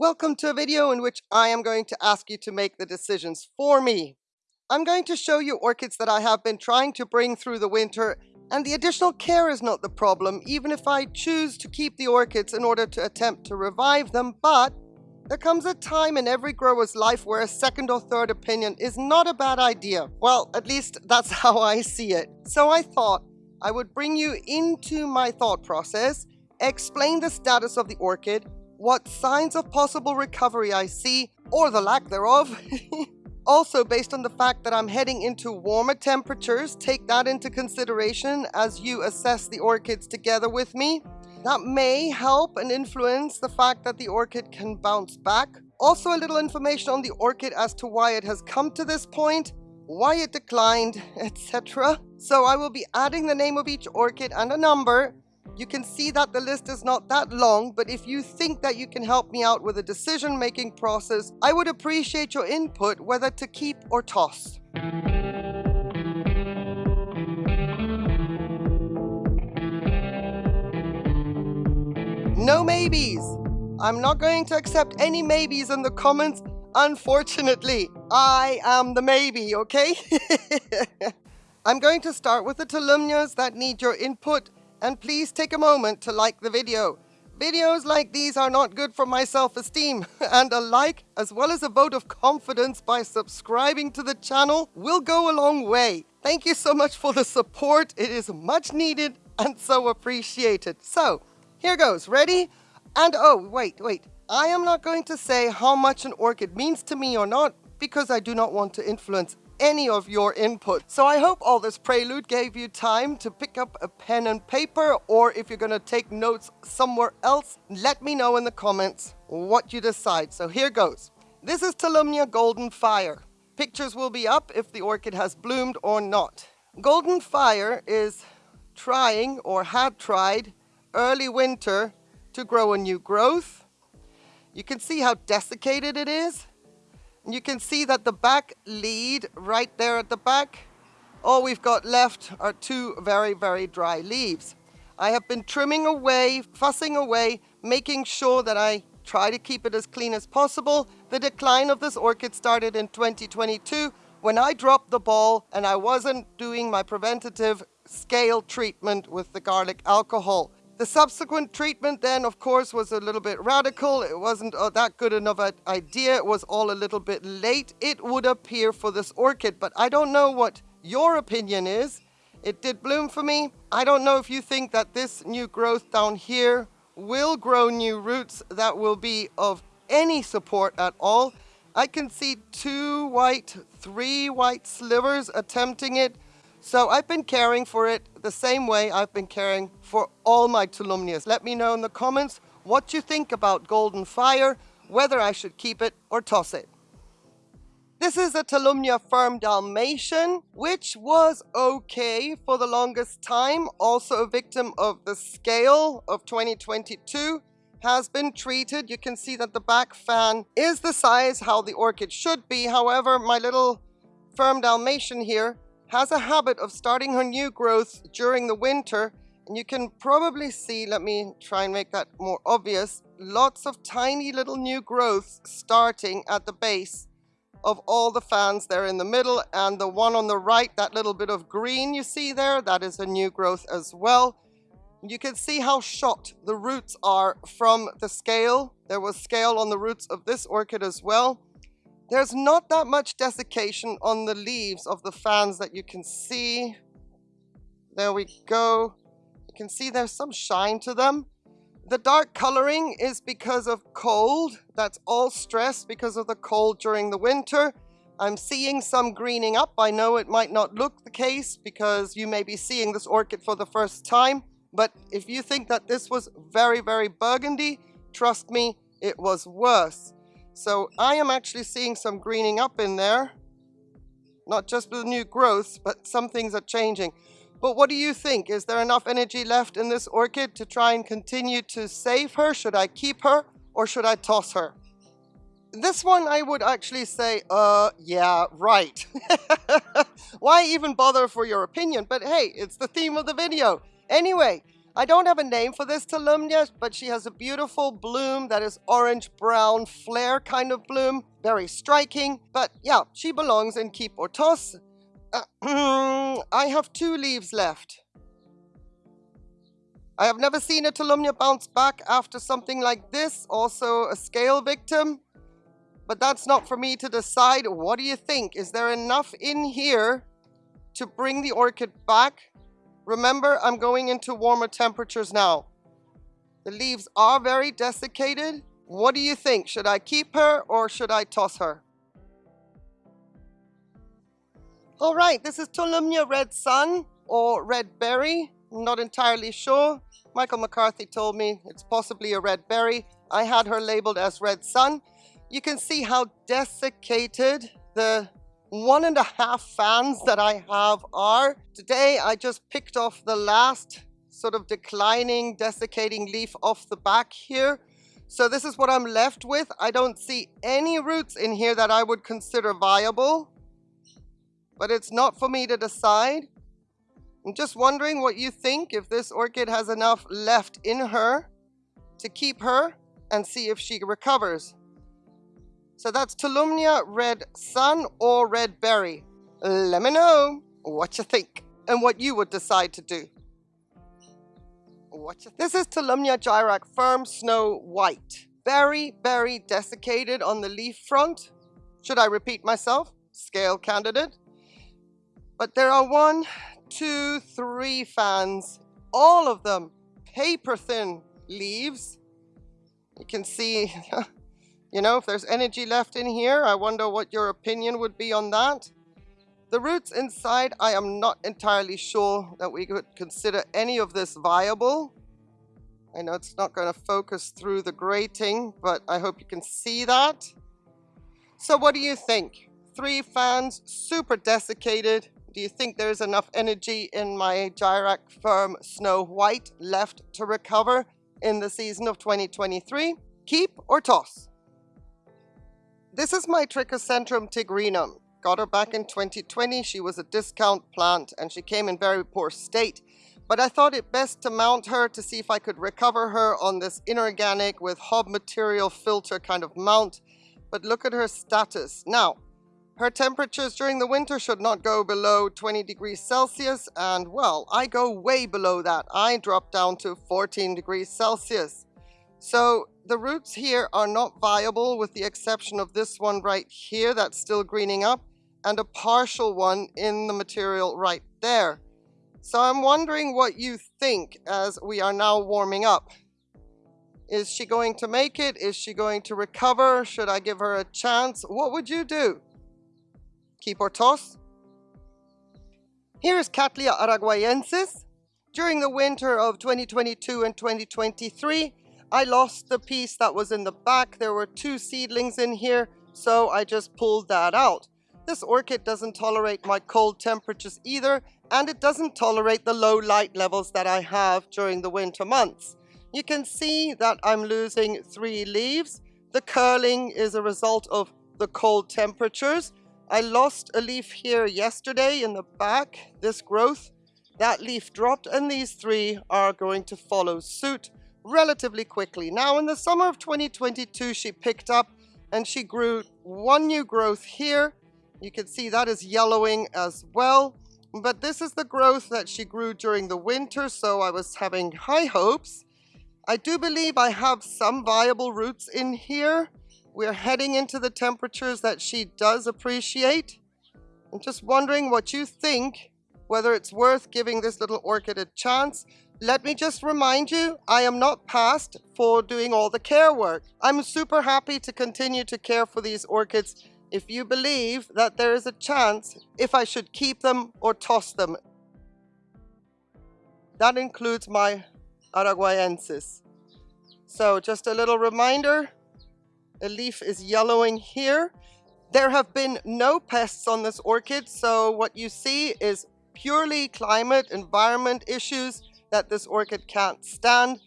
Welcome to a video in which I am going to ask you to make the decisions for me. I'm going to show you orchids that I have been trying to bring through the winter and the additional care is not the problem even if I choose to keep the orchids in order to attempt to revive them but there comes a time in every grower's life where a second or third opinion is not a bad idea. Well, at least that's how I see it. So I thought I would bring you into my thought process, explain the status of the orchid, what signs of possible recovery I see, or the lack thereof. also, based on the fact that I'm heading into warmer temperatures, take that into consideration as you assess the orchids together with me. That may help and influence the fact that the orchid can bounce back. Also, a little information on the orchid as to why it has come to this point, why it declined, etc. So I will be adding the name of each orchid and a number you can see that the list is not that long, but if you think that you can help me out with a decision-making process, I would appreciate your input whether to keep or toss. No maybes! I'm not going to accept any maybes in the comments, unfortunately. I am the maybe, okay? I'm going to start with the Tolumnias that need your input and please take a moment to like the video. Videos like these are not good for my self-esteem, and a like, as well as a vote of confidence by subscribing to the channel, will go a long way. Thank you so much for the support, it is much needed and so appreciated. So, here goes, ready? And oh, wait, wait, I am not going to say how much an orchid means to me or not, because I do not want to influence any of your input. So I hope all this prelude gave you time to pick up a pen and paper or if you're gonna take notes somewhere else, let me know in the comments what you decide. So here goes. This is Tolumnia Golden Fire. Pictures will be up if the orchid has bloomed or not. Golden Fire is trying or had tried early winter to grow a new growth. You can see how desiccated it is. You can see that the back lead right there at the back, all we've got left are two very, very dry leaves. I have been trimming away, fussing away, making sure that I try to keep it as clean as possible. The decline of this orchid started in 2022 when I dropped the ball and I wasn't doing my preventative scale treatment with the garlic alcohol. The subsequent treatment then, of course, was a little bit radical. It wasn't uh, that good enough idea. It was all a little bit late, it would appear, for this orchid. But I don't know what your opinion is. It did bloom for me. I don't know if you think that this new growth down here will grow new roots that will be of any support at all. I can see two white, three white slivers attempting it. So I've been caring for it the same way I've been caring for all my Tolumnias. Let me know in the comments what you think about Golden Fire, whether I should keep it or toss it. This is a Tolumnia Firm Dalmatian, which was okay for the longest time, also a victim of the scale of 2022, has been treated. You can see that the back fan is the size how the orchid should be. However, my little Firm Dalmatian here has a habit of starting her new growth during the winter and you can probably see, let me try and make that more obvious, lots of tiny little new growths starting at the base of all the fans there in the middle and the one on the right, that little bit of green you see there, that is a new growth as well. You can see how shot the roots are from the scale. There was scale on the roots of this orchid as well. There's not that much desiccation on the leaves of the fans that you can see. There we go. You can see there's some shine to them. The dark coloring is because of cold. That's all stress because of the cold during the winter. I'm seeing some greening up. I know it might not look the case because you may be seeing this orchid for the first time. But if you think that this was very, very burgundy, trust me, it was worse. So I am actually seeing some greening up in there. Not just with new growth, but some things are changing. But what do you think? Is there enough energy left in this orchid to try and continue to save her? Should I keep her or should I toss her? This one I would actually say, uh, yeah, right. Why even bother for your opinion? But hey, it's the theme of the video. Anyway, I don't have a name for this Tolumnia, but she has a beautiful bloom that is orange-brown flare kind of bloom. Very striking, but yeah, she belongs in keep or toss. Uh, I have two leaves left. I have never seen a Tolumnia bounce back after something like this, also a scale victim. But that's not for me to decide. What do you think? Is there enough in here to bring the orchid back? Remember, I'm going into warmer temperatures now. The leaves are very desiccated. What do you think? Should I keep her or should I toss her? All right, this is Tolumnia Red Sun or Red Berry. I'm not entirely sure. Michael McCarthy told me it's possibly a red berry. I had her labeled as Red Sun. You can see how desiccated the one and a half fans that I have are. Today I just picked off the last sort of declining, desiccating leaf off the back here. So this is what I'm left with. I don't see any roots in here that I would consider viable. But it's not for me to decide. I'm just wondering what you think if this orchid has enough left in her to keep her and see if she recovers. So that's Tolumnia Red Sun or Red Berry. Let me know what you think and what you would decide to do. What this is Tolumnia Jairak Firm Snow White. Very, very desiccated on the leaf front. Should I repeat myself? Scale candidate. But there are one, two, three fans, all of them paper thin leaves. You can see, you know, if there's energy left in here, I wonder what your opinion would be on that. The roots inside, I am not entirely sure that we could consider any of this viable. I know it's not going to focus through the grating, but I hope you can see that. So what do you think? Three fans, super desiccated, do you think there's enough energy in my Jairak Firm Snow White left to recover in the season of 2023? Keep or toss? This is my Trichocentrum tigrinum. Got her back in 2020. She was a discount plant and she came in very poor state. But I thought it best to mount her to see if I could recover her on this inorganic with hob material filter kind of mount. But look at her status. Now, her temperatures during the winter should not go below 20 degrees Celsius and well, I go way below that. I drop down to 14 degrees Celsius. So the roots here are not viable with the exception of this one right here that's still greening up and a partial one in the material right there. So I'm wondering what you think as we are now warming up. Is she going to make it? Is she going to recover? Should I give her a chance? What would you do? keep or toss. Here is Cattleya araguayensis. During the winter of 2022 and 2023, I lost the piece that was in the back. There were two seedlings in here, so I just pulled that out. This orchid doesn't tolerate my cold temperatures either, and it doesn't tolerate the low light levels that I have during the winter months. You can see that I'm losing three leaves. The curling is a result of the cold temperatures, I lost a leaf here yesterday in the back, this growth. That leaf dropped and these three are going to follow suit relatively quickly. Now in the summer of 2022 she picked up and she grew one new growth here. You can see that is yellowing as well. But this is the growth that she grew during the winter, so I was having high hopes. I do believe I have some viable roots in here. We're heading into the temperatures that she does appreciate. I'm just wondering what you think, whether it's worth giving this little orchid a chance. Let me just remind you, I am not passed for doing all the care work. I'm super happy to continue to care for these orchids if you believe that there is a chance if I should keep them or toss them. That includes my Araguayensis. So just a little reminder, a leaf is yellowing here. There have been no pests on this orchid, so what you see is purely climate, environment issues that this orchid can't stand.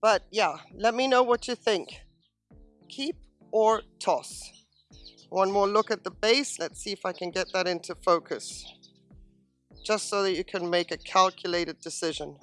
But yeah, let me know what you think. Keep or toss. One more look at the base. Let's see if I can get that into focus. Just so that you can make a calculated decision.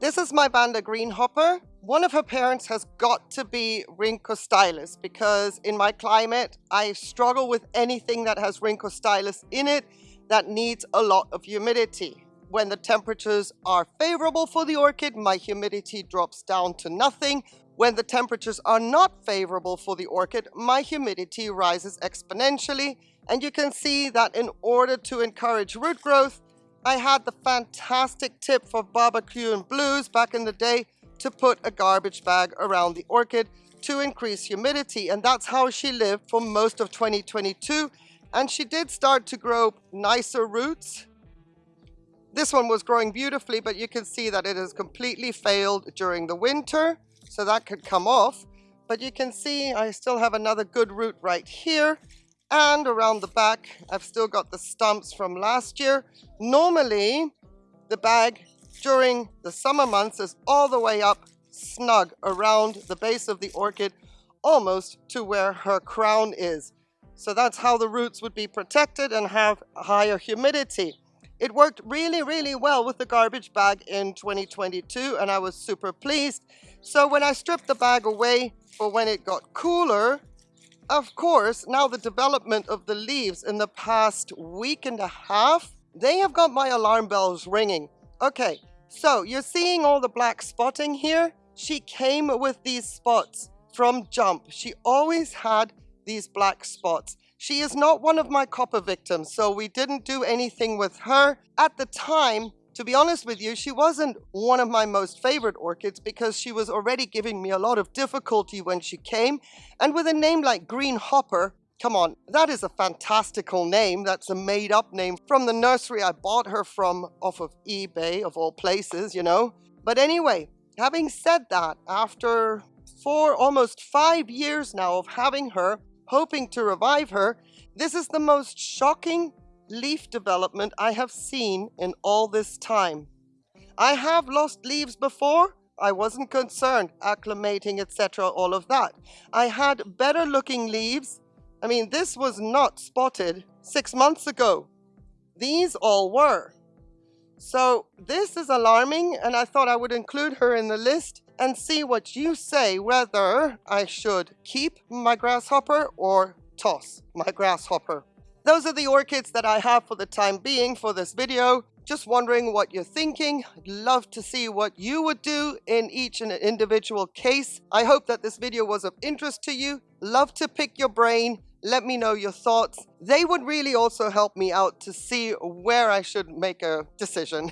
This is my Vanda Greenhopper. One of her parents has got to be Rhynchostylis because in my climate, I struggle with anything that has Rhynchostylis in it that needs a lot of humidity. When the temperatures are favorable for the orchid, my humidity drops down to nothing. When the temperatures are not favorable for the orchid, my humidity rises exponentially. And you can see that in order to encourage root growth, I had the fantastic tip for barbecue and blues back in the day to put a garbage bag around the orchid to increase humidity. And that's how she lived for most of 2022. And she did start to grow nicer roots. This one was growing beautifully, but you can see that it has completely failed during the winter. So that could come off. But you can see I still have another good root right here. And around the back, I've still got the stumps from last year. Normally, the bag during the summer months is all the way up snug around the base of the orchid, almost to where her crown is. So that's how the roots would be protected and have higher humidity. It worked really, really well with the garbage bag in 2022 and I was super pleased. So when I stripped the bag away for when it got cooler, of course, now the development of the leaves in the past week and a half, they have got my alarm bells ringing. Okay, so you're seeing all the black spotting here? She came with these spots from jump. She always had these black spots. She is not one of my copper victims, so we didn't do anything with her. At the time, to be honest with you, she wasn't one of my most favorite orchids because she was already giving me a lot of difficulty when she came. And with a name like Green Hopper, come on, that is a fantastical name. That's a made up name from the nursery I bought her from off of eBay, of all places, you know. But anyway, having said that, after four, almost five years now of having her, hoping to revive her, this is the most shocking leaf development I have seen in all this time. I have lost leaves before. I wasn't concerned, acclimating, etc., all of that. I had better looking leaves. I mean, this was not spotted six months ago. These all were. So this is alarming and I thought I would include her in the list and see what you say whether I should keep my grasshopper or toss my grasshopper. Those are the orchids that I have for the time being for this video. Just wondering what you're thinking. I'd love to see what you would do in each and individual case. I hope that this video was of interest to you. Love to pick your brain. Let me know your thoughts. They would really also help me out to see where I should make a decision.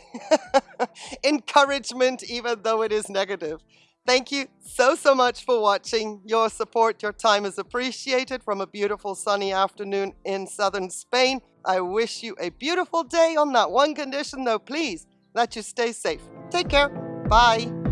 Encouragement, even though it is negative. Thank you so, so much for watching. Your support, your time is appreciated from a beautiful sunny afternoon in southern Spain. I wish you a beautiful day on that one condition though, please, that you stay safe. Take care. Bye.